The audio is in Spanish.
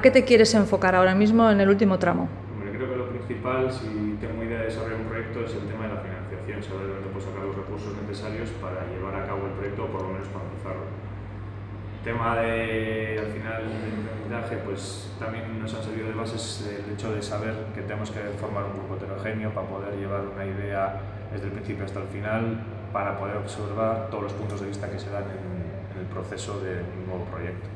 ¿Qué te quieres enfocar ahora mismo en el último tramo? Hombre, creo que lo principal, si tengo idea de desarrollar un proyecto, es el tema de la financiación, saber dónde puedo sacar los recursos necesarios para llevar a cabo el proyecto o por lo menos para empezarlo. tema de, al final, del emprendizaje, pues también nos han servido de bases el hecho de saber que tenemos que formar un grupo heterogéneo para poder llevar una idea desde el principio hasta el final, para poder observar todos los puntos de vista que se dan en, en el proceso de un nuevo proyecto.